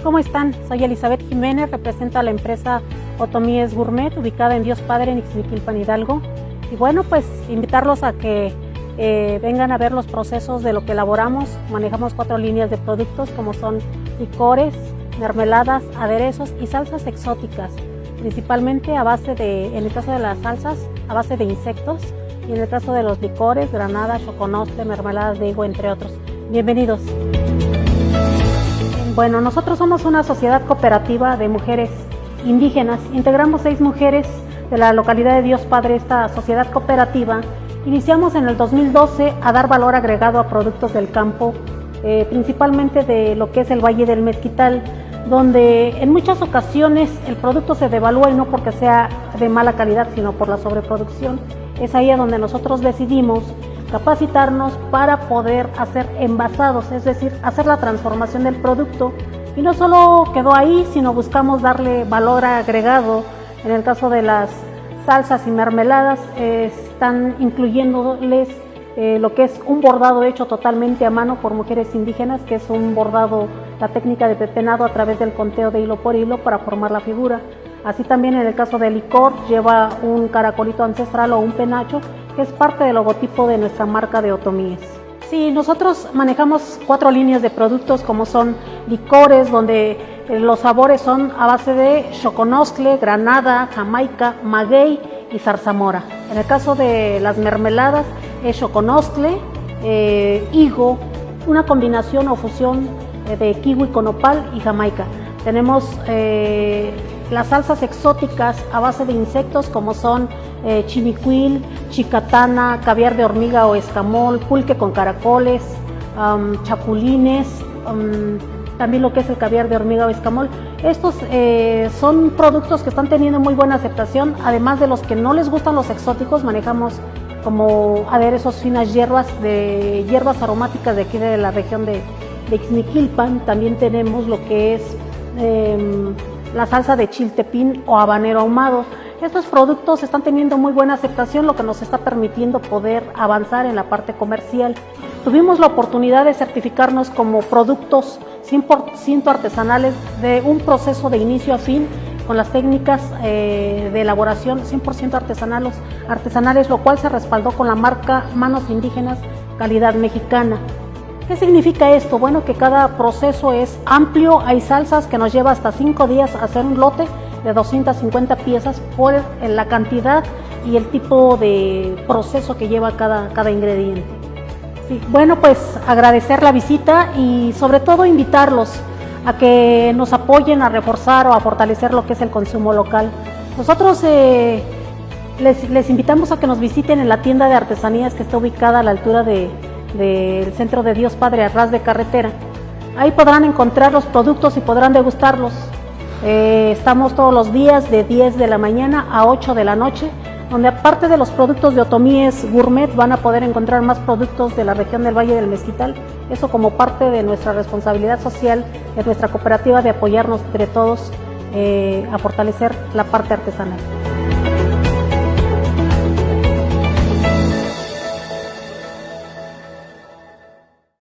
¿cómo están? Soy Elizabeth Jiménez, represento a la empresa Otomíes Gourmet, ubicada en Dios Padre, en Ixmiquilpan, Hidalgo. Y bueno, pues invitarlos a que eh, vengan a ver los procesos de lo que elaboramos. Manejamos cuatro líneas de productos como son licores, mermeladas, aderezos y salsas exóticas, principalmente a base de, en el caso de las salsas, a base de insectos y en el caso de los licores, granada, choconostle, mermeladas de higo, entre otros. Bienvenidos. Bueno, nosotros somos una sociedad cooperativa de mujeres indígenas. Integramos seis mujeres de la localidad de Dios Padre, esta sociedad cooperativa. Iniciamos en el 2012 a dar valor agregado a productos del campo, eh, principalmente de lo que es el Valle del Mezquital, donde en muchas ocasiones el producto se devalúa y no porque sea de mala calidad, sino por la sobreproducción. Es ahí donde nosotros decidimos capacitarnos para poder hacer envasados, es decir, hacer la transformación del producto. Y no solo quedó ahí, sino buscamos darle valor agregado. En el caso de las salsas y mermeladas, están incluyéndoles eh, lo que es un bordado hecho totalmente a mano por mujeres indígenas, que es un bordado, la técnica de pepenado a través del conteo de hilo por hilo para formar la figura. Así también en el caso del licor lleva un caracolito ancestral o un penacho que es parte del logotipo de nuestra marca de Otomíes. Sí, nosotros manejamos cuatro líneas de productos como son licores, donde eh, los sabores son a base de choconoscle, granada, jamaica, maguey y zarzamora. En el caso de las mermeladas es choconoscle, eh, higo, una combinación o fusión eh, de kiwi con opal y jamaica. Tenemos las salsas exóticas a base de insectos como son eh, chimicuil, chicatana, caviar de hormiga o escamol, pulque con caracoles, chapulines, también lo que es el caviar de hormiga o escamol. Estos eh, son productos que están teniendo muy buena aceptación, además de los que no les gustan los exóticos, manejamos como aderezos finas hierbas de hierbas aromáticas de aquí de la región de, de. También tenemos lo que es em, la salsa de chiltepín o habanero ahumado. Estos productos están teniendo muy buena aceptación, lo que nos está permitiendo poder avanzar en la parte comercial. Tuvimos la oportunidad de certificarnos como productos 100% artesanales de un proceso de inicio a fin con las técnicas eh, de elaboración 100% artesanales, lo cual se respaldó con la marca Manos Indígenas Calidad Mexicana. ¿Qué significa esto? Bueno, que cada proceso es amplio, hay salsas que nos lleva hasta 5 días hacer un lote de 250 piezas por la cantidad y el tipo de proceso que lleva cada, cada ingrediente. bueno, pues agradecer la visita y sobre todo invitarlos a que nos apoyen a reforzar o a fortalecer lo que es el consumo local. Nosotros eh, les, les, invitamos a que nos visiten en la tienda de artesanías que está ubicada a la altura del Centro de Dios Padre Arras de Carretera. Ahí podrán encontrar los productos y podrán degustarlos. Eh, estamos todos los días de 10 de la mañana a 8 de la noche, donde aparte de los productos de Otomíes Gourmet van a poder encontrar más productos de la región del Valle del Mezquital, eso como parte de nuestra responsabilidad social, de nuestra cooperativa de apoyarnos entre todos eh, a fortalecer la parte artesanal.